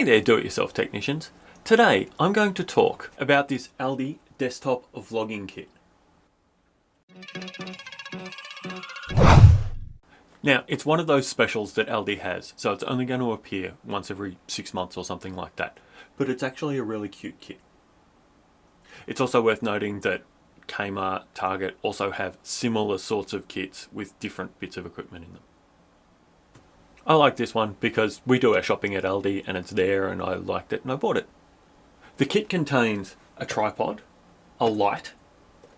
Hey there do-it-yourself technicians. Today I'm going to talk about this Aldi desktop vlogging kit. Now it's one of those specials that Aldi has so it's only going to appear once every six months or something like that but it's actually a really cute kit. It's also worth noting that Kmart, Target also have similar sorts of kits with different bits of equipment in them. I like this one because we do our shopping at Aldi and it's there and I liked it and I bought it. The kit contains a tripod, a light,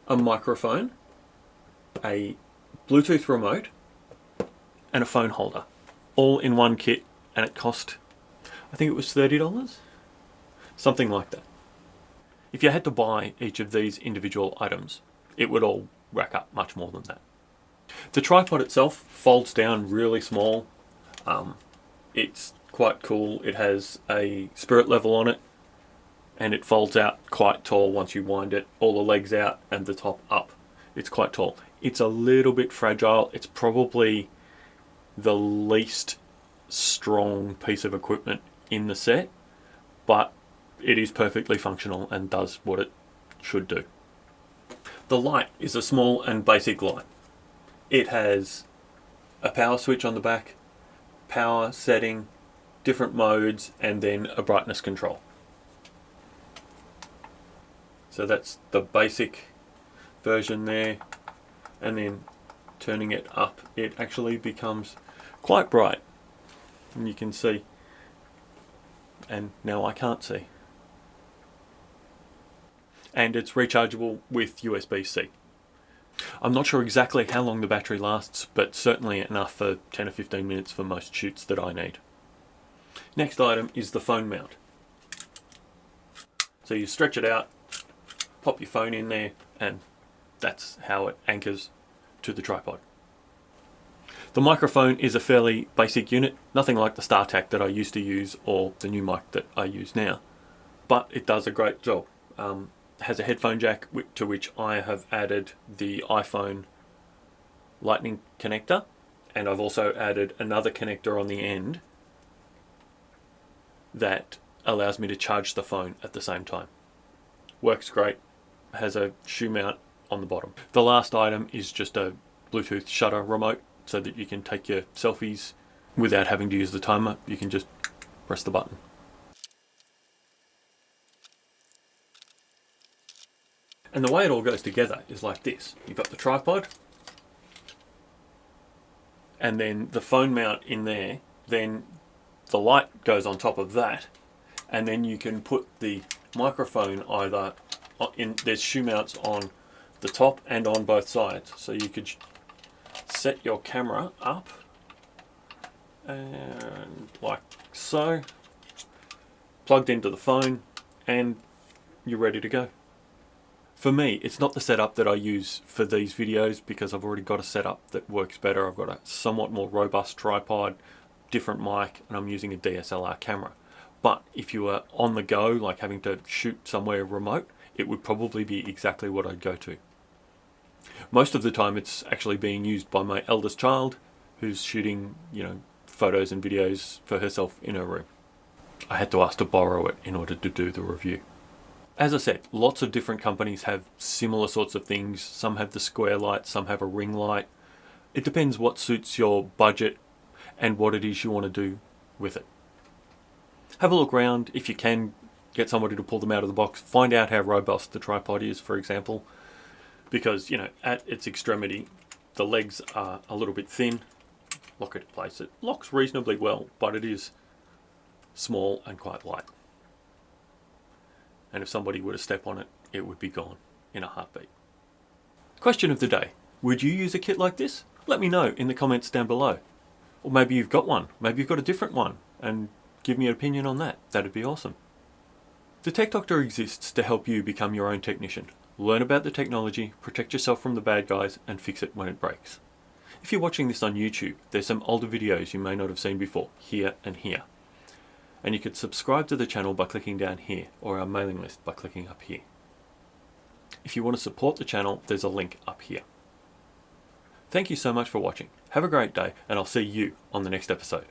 a microphone, a Bluetooth remote and a phone holder all in one kit and it cost I think it was $30 something like that. If you had to buy each of these individual items it would all rack up much more than that. The tripod itself folds down really small um, it's quite cool. It has a spirit level on it and it folds out quite tall once you wind it. All the legs out and the top up. It's quite tall. It's a little bit fragile. It's probably the least strong piece of equipment in the set, but it is perfectly functional and does what it should do. The light is a small and basic light. It has a power switch on the back, power setting, different modes, and then a brightness control. So that's the basic version there. And then turning it up, it actually becomes quite bright. And you can see. And now I can't see. And it's rechargeable with USB-C. I'm not sure exactly how long the battery lasts, but certainly enough for 10 or 15 minutes for most shoots that I need. Next item is the phone mount. So you stretch it out, pop your phone in there, and that's how it anchors to the tripod. The microphone is a fairly basic unit, nothing like the StarTAC that I used to use or the new mic that I use now, but it does a great job. Um, has a headphone jack to which I have added the iPhone lightning connector and I've also added another connector on the end that allows me to charge the phone at the same time. Works great, has a shoe mount on the bottom. The last item is just a Bluetooth shutter remote so that you can take your selfies without having to use the timer. You can just press the button. And the way it all goes together is like this. You've got the tripod, and then the phone mount in there, then the light goes on top of that, and then you can put the microphone either in, there's shoe mounts on the top and on both sides. So you could set your camera up and like so, plugged into the phone, and you're ready to go. For me, it's not the setup that I use for these videos because I've already got a setup that works better. I've got a somewhat more robust tripod, different mic, and I'm using a DSLR camera. But if you were on the go, like having to shoot somewhere remote, it would probably be exactly what I'd go to. Most of the time it's actually being used by my eldest child who's shooting, you know, photos and videos for herself in her room. I had to ask to borrow it in order to do the review. As I said, lots of different companies have similar sorts of things. Some have the square light, some have a ring light. It depends what suits your budget and what it is you want to do with it. Have a look around if you can get somebody to pull them out of the box. Find out how robust the tripod is, for example, because, you know, at its extremity, the legs are a little bit thin. Lock it in place. It locks reasonably well, but it is small and quite light and if somebody were to step on it, it would be gone in a heartbeat. Question of the day. Would you use a kit like this? Let me know in the comments down below. Or maybe you've got one. Maybe you've got a different one and give me an opinion on that. That'd be awesome. The Tech Doctor exists to help you become your own technician. Learn about the technology, protect yourself from the bad guys and fix it when it breaks. If you're watching this on YouTube, there's some older videos you may not have seen before, here and here and you could subscribe to the channel by clicking down here or our mailing list by clicking up here. If you want to support the channel, there's a link up here. Thank you so much for watching. Have a great day and I'll see you on the next episode.